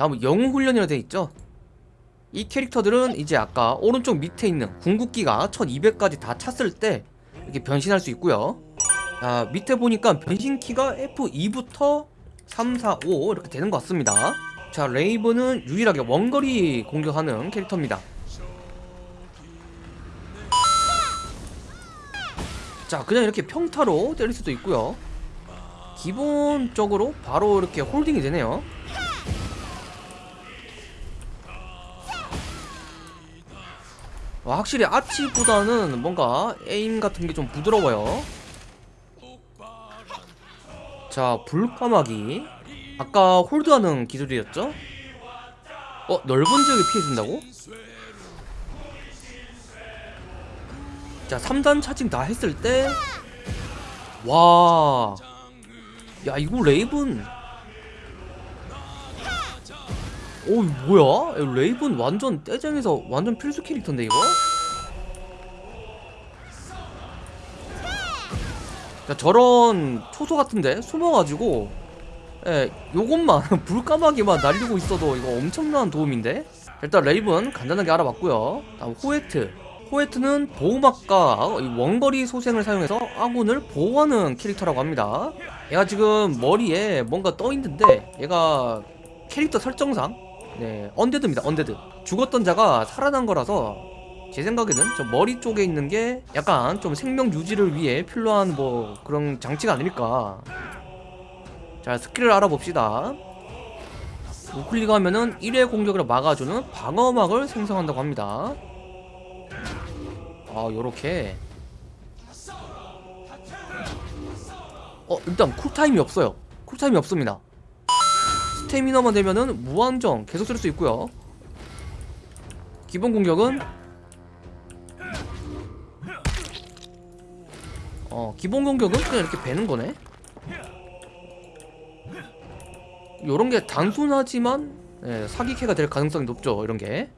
다음은 영웅 훈련이라 돼 있죠. 이 캐릭터들은 이제 아까 오른쪽 밑에 있는 궁극기가 1200까지 다 찼을 때 이렇게 변신할 수 있고요. 자 밑에 보니까 변신키가 F2부터 3, 4, 5 이렇게 되는 것 같습니다. 자 레이븐은 유일하게 원거리 공격하는 캐릭터입니다. 자 그냥 이렇게 평타로 때릴 수도 있고요. 기본적으로 바로 이렇게 홀딩이 되네요 와, 확실히 아치보다는 뭔가 에임 같은 게 좀 부드러워요 자 불까마귀 아까 홀드하는 기술이었죠? 어? 넓은 지역에 피해준다고? 자 3단 charging 다 했을 때 와... 야 이거 레이븐 오 뭐야? 야, 레이븐 완전 떼쟁에서 완전 필수 캐릭터인데 이거? 자 저런 초소 같은데? 숨어가지고. 예 요것만 불까마귀만 날리고 있어도 이거 엄청난 도움인데? 일단 레이븐 간단하게 알아봤고요. 다음 호에트. 호에트는 보호막과 원거리 소생을 사용해서 아군을 보호하는 캐릭터라고 합니다. 얘가 지금 머리에 뭔가 떠있는데 얘가 캐릭터 설정상 네 undead입니다 undead. 죽었던 자가 살아난 거라서 제 생각에는 저 머리 쪽에 있는 게 약간 좀 생명 유지를 위해 필요한 뭐 그런 장치가 아닐까. 자 스킬을 알아봅시다. 우클릭 하면은 1회 공격을 막아주는 방어막을 생성한다고 합니다. 아 요렇게. 어 일단 쿨타임이 없어요. 쿨타임이 없습니다 스태미너만 되면은 무한정 계속 쓸 수 있고요. 기본 공격은 어 기본 공격은 그냥 이렇게 베는 거네. 요런 게 단순하지만 예, 사기캐가 될 가능성이 높죠 이런 게.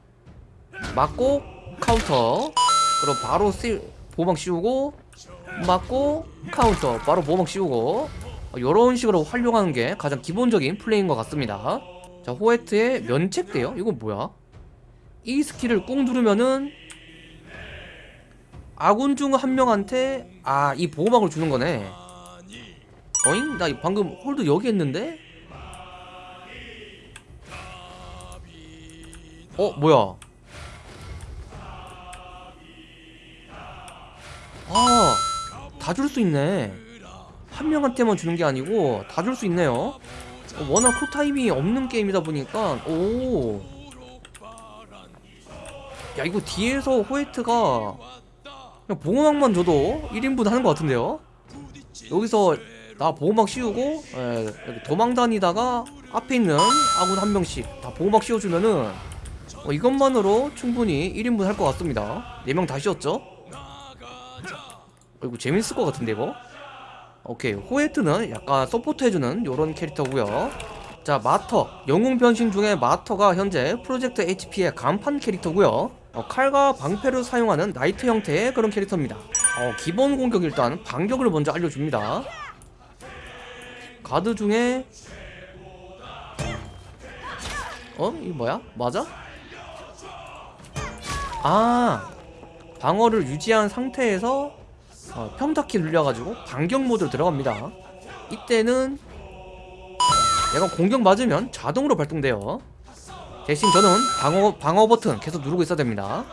맞고 카운터. 그럼 바로 실 보막 씌우고 맞고 카운터. 바로 보막 씌우고 이런 식으로 활용하는 게 가장 기본적인 플레이인 것 같습니다. 자 호에트의 면책대요? 이건 뭐야? 이 스킬을 꾹 누르면은 아군 중 한 명한테 아 이 보호막을 주는 거네. 어잉? 나 방금 hold 여기 했는데? 어 뭐야? 아 다 줄 수 있네 한 명한테만 주는 게 아니고 다 줄 수 있네요 어, 워낙 쿨타임이 없는 게임이다 보니까 오. 야 이거 뒤에서 호에트가 그냥 보호막만 줘도 1인분 하는 것 같은데요 여기서 나 보호막 씌우고 에, 도망 다니다가 앞에 있는 아군 한 명씩 다 보호막 씌워주면은 어, 이것만으로 충분히 1인분 할 것 같습니다 4명 다 씌웠죠? 어, 이거 재밌을 것 같은데 이거? 오케이 호에트는 약간 support 해주는 요런 캐릭터고요 자 마터 영웅 변신 중에 마터가 현재 프로젝트 HP의 간판 캐릭터고요 어, 칼과 방패를 사용하는 knight 형태의 그런 캐릭터입니다 어, 기본 공격 일단 반격을 먼저 알려줍니다 가드 중에 어? 이거 뭐야? 맞아? 아 방어를 유지한 상태에서 어, 평타키 눌려가지고 반격 모드로 들어갑니다. 이때는 얘가 공격 맞으면 자동으로 발동돼요. 대신 저는 방어, 방어 버튼 계속 누르고 있어야 됩니다.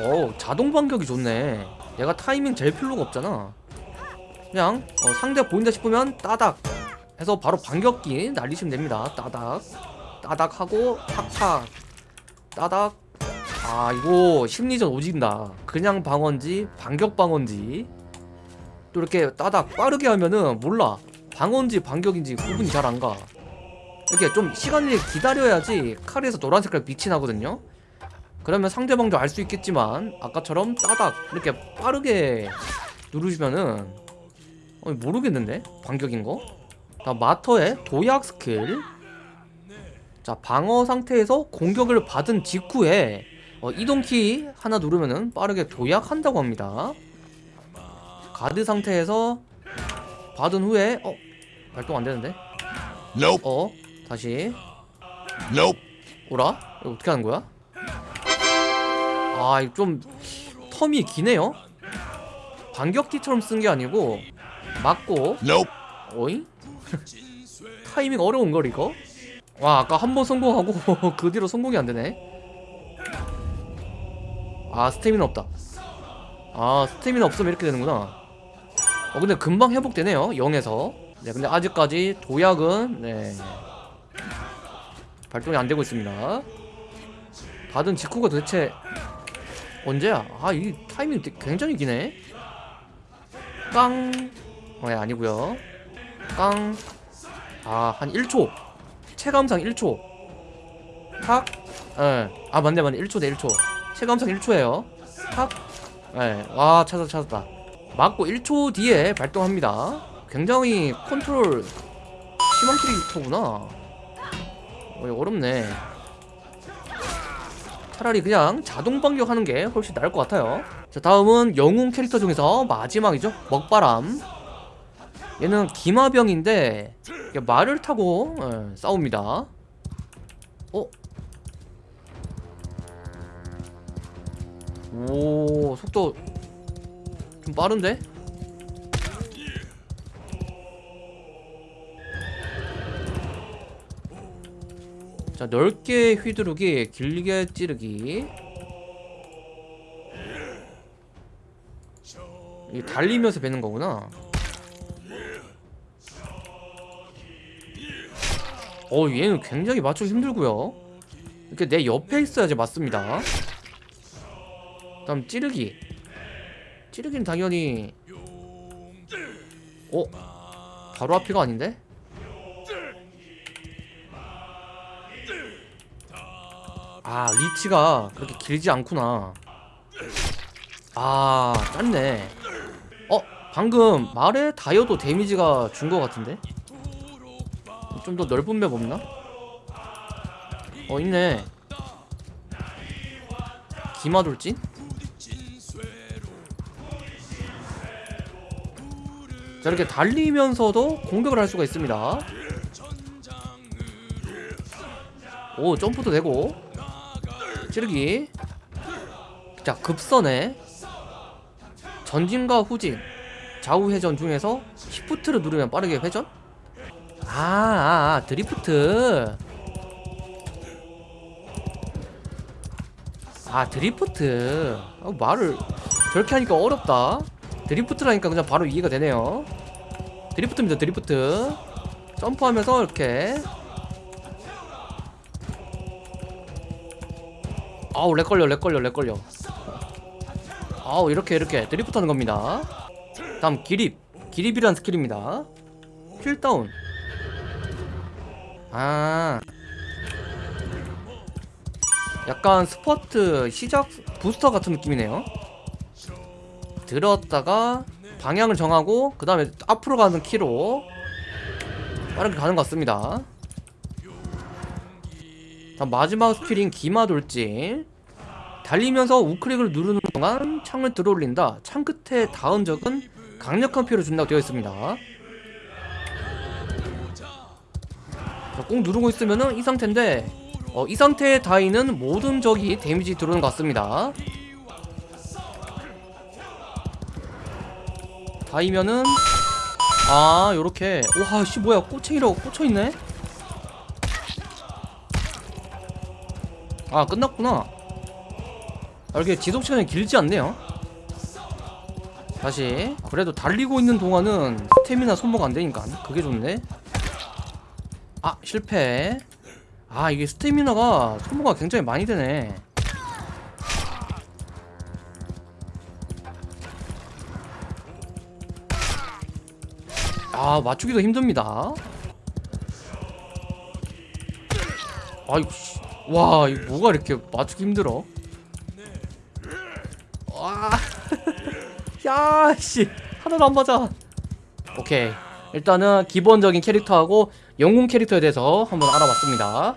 오 자동 반격이 좋네. 얘가 타이밍 제일 필요가 없잖아. 그냥 어, 상대 보인다 싶으면 따닥 해서 바로 반격기 날리시면 됩니다. 따닥. 따닥 하고 탁탁. 따닥 아 이거 심리전 오진다. 그냥 방어인지 반격 방어인지. 또 이렇게 따닥 빠르게 하면은 몰라. 방어인지 반격인지 구분이 잘 안가. 이렇게 좀 시간을 기다려야지 칼에서 노란 색깔 빛이 나거든요. 그러면 상대방도 알 수 있겠지만 아까처럼 따닥 이렇게 빠르게 누르시면은 어, 모르겠는데? 반격인 거? 자 마터의 도약 스킬. 자 방어 상태에서 공격을 받은 직후에 어, 이동키 하나 누르면은 빠르게 도약한다고 합니다 가드 상태에서 받은 후에 어? 발동 안되는데? Nope. 어 다시 Nope. 오라 이거 어떻게 하는 거야 아 이거 좀 텀이 기네요 반격기처럼 쓴 게 아니고 맞고 Nope. 어이 타이밍 어려운 걸 이거 와 아까 한 번 성공하고 그 뒤로 성공이 안 되네 아 스태미나 없다 아 스태미나 없으면 이렇게 되는구나 어 근데 금방 회복되네요 0에서 네 근데 아직까지 도약은 네 발동이 안 되고 있습니다 받은 직후가 도대체 언제야 아 이 타이밍 굉장히 기네 깡 어, 예, 아니고요 깡 아, 한 1초. 체감상 1초. 탁. 예. 아, 맞네, 맞네. 1초 대 1초. 체감상 1초예요. 탁. 예. 와, 찾았다, 찾았다. 맞고 1초 뒤에 발동합니다. 굉장히 컨트롤 심한 캐릭터구나. 어, 어렵네. 차라리 그냥 자동 반격하는 게 훨씬 나을 것 같아요. 자, 다음은 영웅 캐릭터 중에서 마지막이죠. 먹바람. 얘는 기마병인데 말을 타고 예, 싸웁니다. 어? 오 속도 좀 빠른데? 자 넓게 휘두르기 길게 찌르기. 이 달리면서 베는 거구나. 어 얘는 굉장히 맞추기 힘들고요. 이렇게 내 옆에 있어야지 맞습니다 다음 찌르기 찌르기는 당연히 어? 바로 앞이가 아닌데? 아 리치가 그렇게 길지 않구나 아 짧네 어? 방금 말에 다이어도 데미지가 준 것 같은데? 좀 더 넓은 맵 없나? 어 있네 기마돌진? 자 이렇게 달리면서도 공격을 할 수가 있습니다. 오 점프도 되고. 찌르기. 자 급선에 전진과 후진 좌우 회전 중에서 shift를 누르면 빠르게 회전? 아, 아, 아 드리프트. 아 드리프트. 아, 말을 저렇게 하니까 어렵다. drift라니까 그냥 바로 이해가 되네요 drift입니다 drift. 점프하면서 이렇게. 아우 렉 걸려 렉 걸려 렉 걸려. 아우 이렇게 이렇게 드리프트 하는 겁니다. 다음 기립. 기립이란 스킬입니다. key down. 아. 약간 스퍼트 시작 부스터 같은 느낌이네요. 들었다가 방향을 정하고 그 다음에 앞으로 가는 키로 빠르게 가는 것 같습니다. 다음 마지막 스킬인 기마돌진. 달리면서 우클릭을 누르는 동안 창을 들어올린다. 창 끝에 닿은 적은 강력한 피해를 준다고 되어 있습니다. 자, 꾹 누르고 있으면 은 이 상태인데 어, 이 상태에 닿이는 모든 적이 데미지 들어오는 것 같습니다 닿이면은 아 요렇게. 와씨 뭐야. 꼬챙이라고 꽂혀있네? 아 끝났구나. 아, 이렇게 지속시간이 길지 않네요. 다시. 그래도 달리고 있는 동안은 스태미나 소모가 안되니까 그게 좋네. 아 실패. 아 이게 스태미나가 소모가 굉장히 많이 되네 아 맞추기도 힘듭니다. 아이고 씨. 와 이거 뭐가 이렇게 맞추기 힘들어? 와 야씨. 하나도 안 맞아. 오케이. 일단은 기본적인 캐릭터하고 영웅 캐릭터에 대해서 한번 알아봤습니다